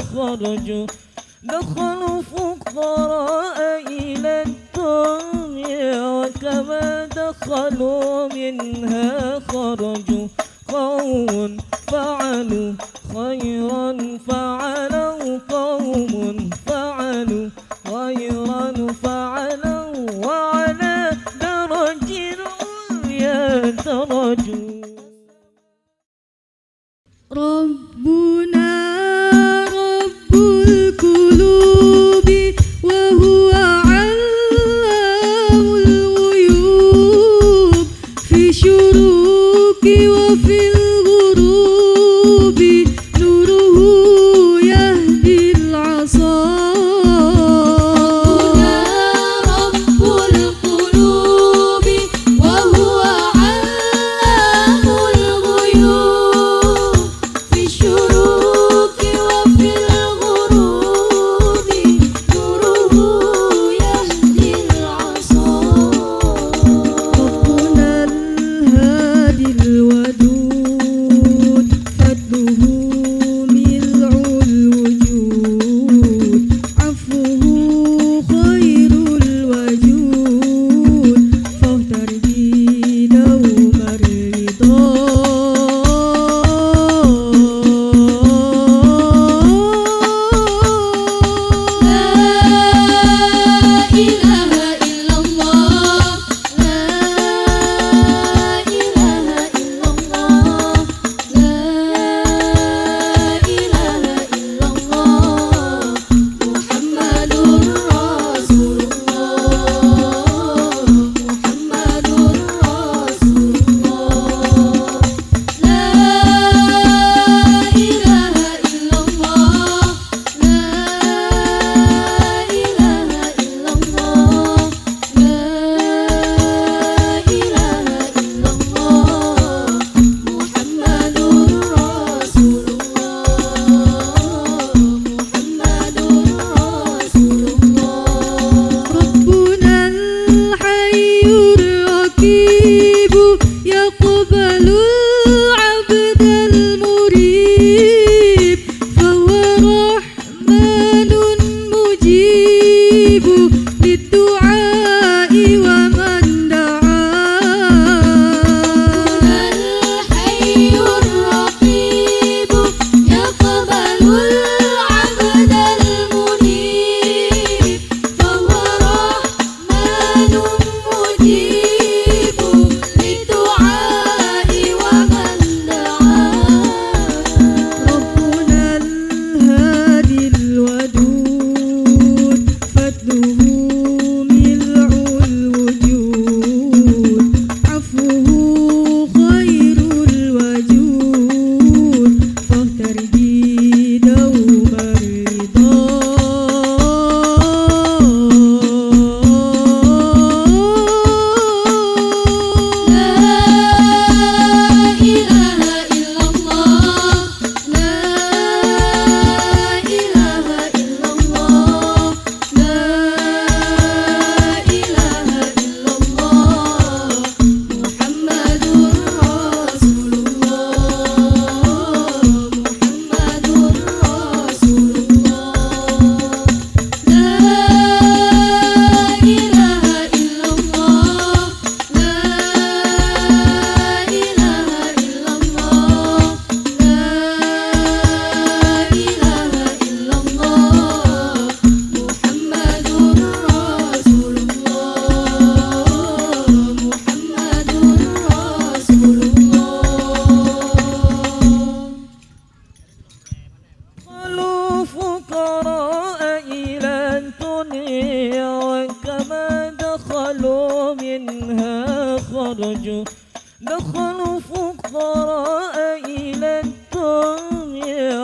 خرجوا دخلوا فقراء إلى الدنيا وكما دخلوا منها خرجوا قوم فعلوا خيرا فعلوا قوم فعلوا خيرا فعلوا وعلى درج يترجون ربنا قالوا منها خرجوا دخلوا فقراء